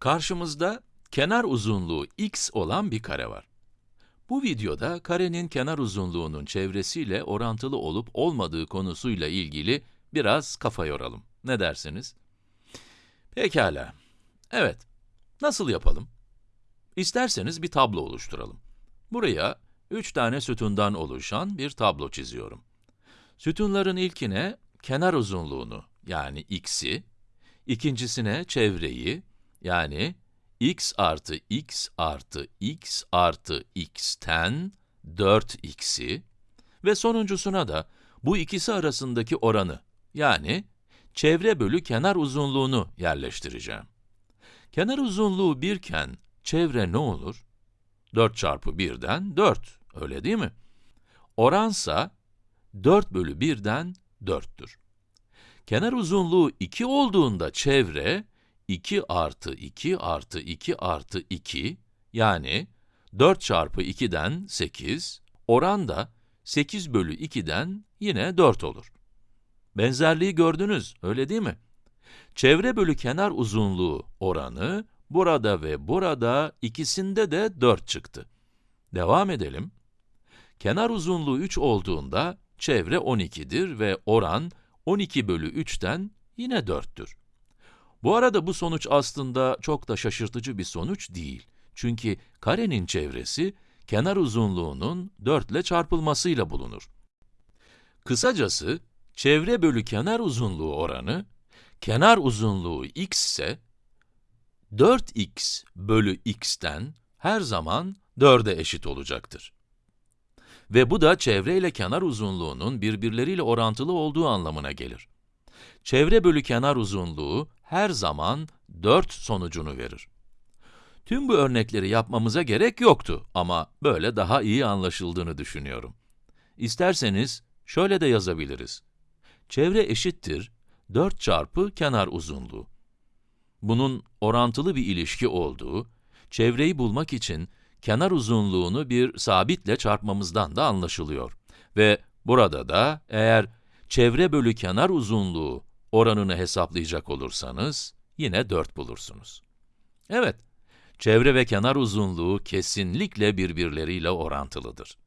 Karşımızda kenar uzunluğu x olan bir kare var. Bu videoda karenin kenar uzunluğunun çevresiyle orantılı olup olmadığı konusuyla ilgili biraz kafa yoralım. Ne dersiniz? Pekala. Evet. Nasıl yapalım? İsterseniz bir tablo oluşturalım. Buraya üç tane sütundan oluşan bir tablo çiziyorum. Sütunların ilkine kenar uzunluğunu yani x'i, ikincisine çevreyi yani x artı x artı x artı x'ten 4x'i ve sonuncusuna da bu ikisi arasındaki oranı yani çevre bölü kenar uzunluğunu yerleştireceğim. Kenar uzunluğu 1 iken çevre ne olur? 4 çarpı 1'den 4, öyle değil mi? Oransa 4 bölü 1'den 4'tür. Kenar uzunluğu 2 olduğunda çevre 2 artı 2 artı 2 artı 2 yani 4 çarpı 2'den 8, oran da 8 bölü 2'den yine 4 olur. Benzerliği gördünüz, öyle değil mi? Çevre bölü kenar uzunluğu oranı, burada ve burada ikisinde de 4 çıktı. Devam edelim. Kenar uzunluğu 3 olduğunda, çevre 12'dir ve oran 12 bölü 3'ten yine 4'tür. Bu arada bu sonuç aslında çok da şaşırtıcı bir sonuç değil. Çünkü karenin çevresi, kenar uzunluğunun 4 ile çarpılmasıyla bulunur. Kısacası, çevre bölü kenar uzunluğu oranı, kenar uzunluğu x ise, 4x bölü x'ten her zaman 4'e eşit olacaktır. Ve bu da çevre ile kenar uzunluğunun birbirleriyle orantılı olduğu anlamına gelir. Çevre bölü kenar uzunluğu her zaman 4 sonucunu verir. Tüm bu örnekleri yapmamıza gerek yoktu ama böyle daha iyi anlaşıldığını düşünüyorum. İsterseniz şöyle de yazabiliriz. Çevre eşittir 4 çarpı kenar uzunluğu. Bunun orantılı bir ilişki olduğu, çevreyi bulmak için kenar uzunluğunu bir sabitle çarpmamızdan da anlaşılıyor. Ve burada da eğer çevre bölü kenar uzunluğu oranını hesaplayacak olursanız, yine 4 bulursunuz. Evet, çevre ve kenar uzunluğu kesinlikle birbirleriyle orantılıdır.